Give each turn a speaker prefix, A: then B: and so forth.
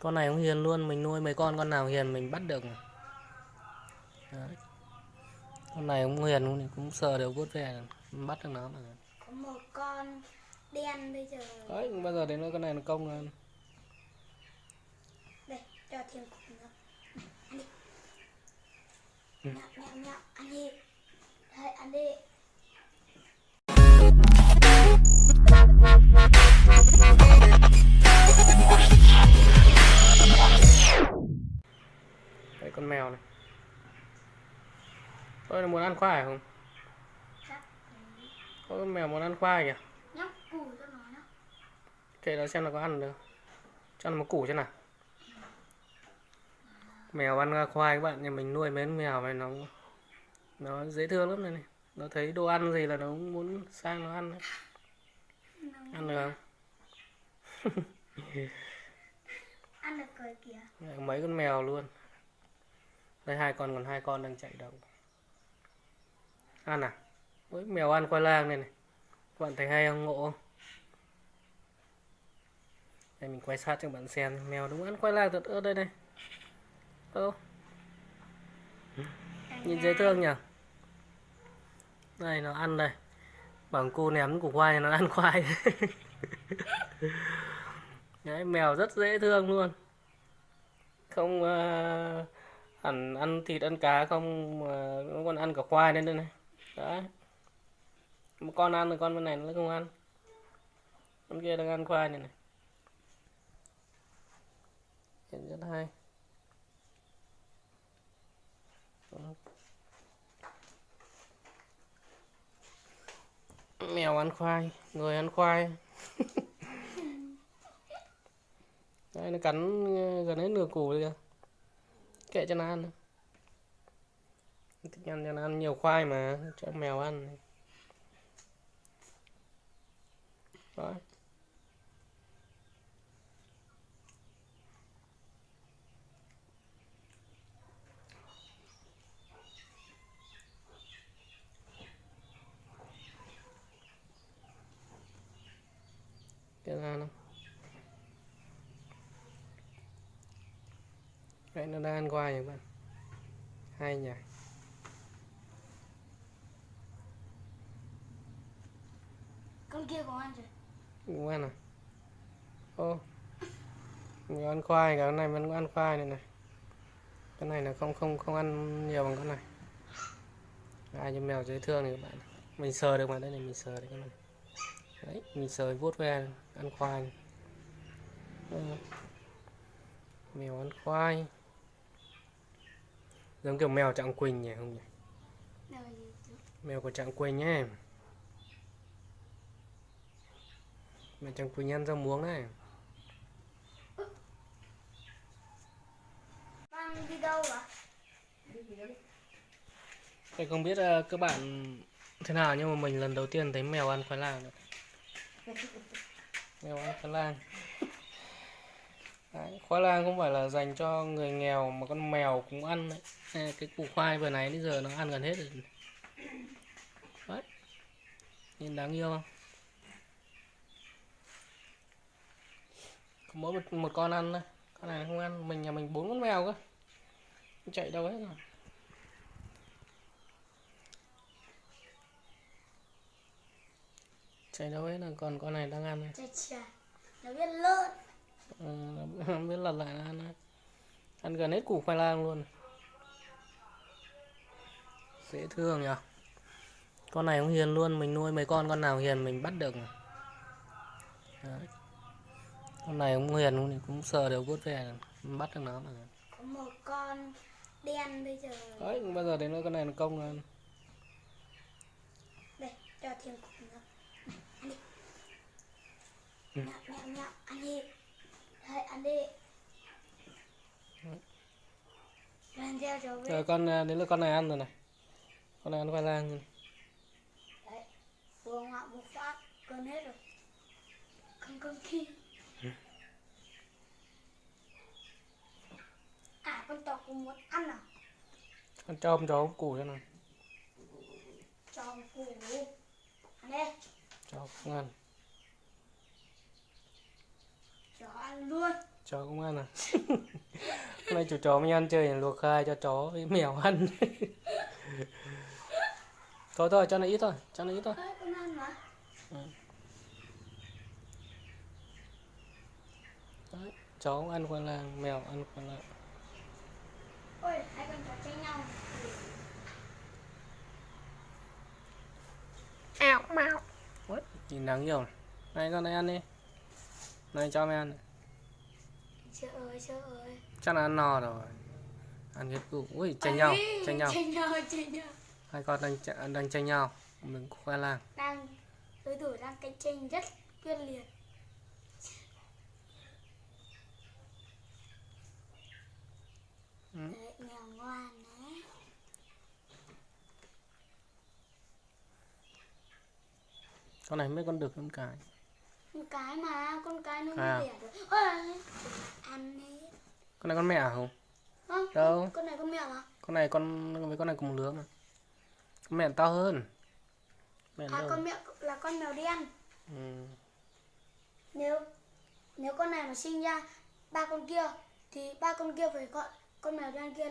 A: con này cũng hiền luôn mình nuôi mấy con con nào hiền mình bắt được Đấy. con này cũng hiền cũng sờ đều vuốt về bắt được nó mà.
B: Có một con đen bây giờ.
A: Đấy bao giờ đến con này nó công lên.
B: Đây cho thêm cục nữa. Ăn đi.
A: Ừ.
B: nhạo nhạo nhạo. Ăn đi. Đây ăn đi
A: tôi là muốn ăn khoai không? Có con mèo muốn ăn khoai kìa.
B: Nhóc củ cho nó nhá
A: kệ nó xem nó có ăn được cho nó một củ xem nào. Mèo ăn khoai các bạn nhà mình nuôi mấy con mèo này nó nó dễ thương lắm này, này. Nó thấy đồ ăn gì là nó cũng muốn sang nó ăn đấy. ăn được không?
B: Ăn được cười kìa.
A: Mấy con mèo luôn. Đây hai con còn hai con đang chạy đâu ăn à? Ôi, mèo ăn khoai lang này này. Các bạn thấy hay không? Ngộ không? Đây mình quay sát cho bạn xem. Mèo đúng ăn khoai lang thật ơ đây này. Ơ. Nhìn dễ thương nhỉ đây nó ăn đây. Bằng cô ném củ khoai nó ăn khoai. Đấy mèo rất dễ thương luôn. Không uh, hẳn ăn thịt ăn cá không uh, nó còn ăn cả khoai lên đây này đấy. Một con ăn rồi con bên này nó không ăn. Con kia đang ăn khoai này này. Chuyện rất hay. Mèo ăn khoai, người ăn khoai. Đây nó cắn, gần hết nửa củ rồi kìa. Kệ cho nó ăn thích ăn cho nó ăn nhiều khoai mà cho mèo ăn đó. Cái ra nó Đấy, nó đang ăn khoai các bạn? Hay nhỉ?
B: Con kia có ăn rồi.
A: Đúng ăn à? Ô mình ăn khoai cái này vẫn ăn khoai này này. Cái này là không không không ăn nhiều bằng cái này. Ai cho mèo dễ thương này các bạn mình sờ được mà đây này mình sờ được cái này. Đấy mình sờ vuốt ve ăn khoai này. Ừ. mèo ăn khoai. Giống kiểu mèo trạng quỳnh nhỉ không nhỉ? Mèo của trạng quỳnh nhé mèo trạng quỳnh ăn rau muống này
B: Mang đi đâu à
A: Tôi không biết ờ, các bạn thế nào nhưng mà mình lần đầu tiên thấy mèo ăn khoai lang đấy. Mèo ăn khoai lang. Đấy, khoai lang không phải là dành cho người nghèo mà con mèo cũng ăn đấy. Cái củ khoai vừa nãy đến giờ nó ăn gần hết rồi. Đấy. Nhìn đáng yêu không? Mỗi một, một con ăn thôi. Con này không ăn, mình nhà mình bốn con mèo cơ. Chạy đâu hết rồi. chạy đâu hết là còn con này đang ăn này.
B: chà chà nó biết lợn
A: Ừ, nó biết lật lại nó ăn đấy. ăn gần hết củ khoai lang luôn dễ thương nhỉ con này cũng hiền luôn mình nuôi mấy con con nào hiền mình bắt được. Đấy. Con này cũng hiền cũng sờ đều vuốt về bắt được nó mà.
B: Có một con đen bây giờ.
A: Đấy bao giờ đến con này nó công lên.
B: Đây cho thêm cục nữa. Ăn đi.
A: Ừ.
B: nhạo nhạo ăn đi. Đây ăn đi.
A: Rồi con à, đến là con này ăn rồi này. Con này ăn khoai lang rồi.
B: đấy vừa ngạo một phát cơn hết rồi. Con con kia cũng muốn ăn à?
A: Con cho ông củ cho nào.
B: Cho một củ. Ăn đi.
A: Cháu không ăn.
B: Cho ăn luôn.
A: Chó cũng ăn à? Hôm nay chủ chó mới ăn chơi luộc khai cho chó với mèo ăn. Thôi thôi cho nó ít thôi cho nó ít thôi.
B: Ăn mà.
A: Đấy, chó cũng ăn khoai lang mèo ăn khoai lang
B: Ôi, hai con chó tranh nhau.
A: ảo mạo Ui, nhìn nắng nhiều này con này ăn đi này cho mày ăn này.
B: Trời ơi, trời ơi.
A: chắc là ăn no rồi ăn hết củ ui tranh nhau tranh nhau
B: Tranh nhau, tranh nhau.
A: hai con đang đang tranh nhau mình khoai lang
B: Đang, đối thủ đang cạnh tranh rất quyết liệt.
A: Ừ.
B: Đấy, mèo ngoan đấy.
A: Con này mấy con đực con cái
B: Con cái mà, con cái nó
A: À.
B: mới đẻ được. Ôi, ăn hết.
A: con này con mẹ à không
B: Không,
A: Đâu?
B: con này con mèo mà.
A: con này con với con này cùng lứa mà con mẹ to hơn mẹ
B: À,
A: đâu
B: con mèo là con mèo đen.
A: ừ.
B: Nếu nếu con này mà sinh ra ba con kia thì ba con kia phải gọi con mèo đen kia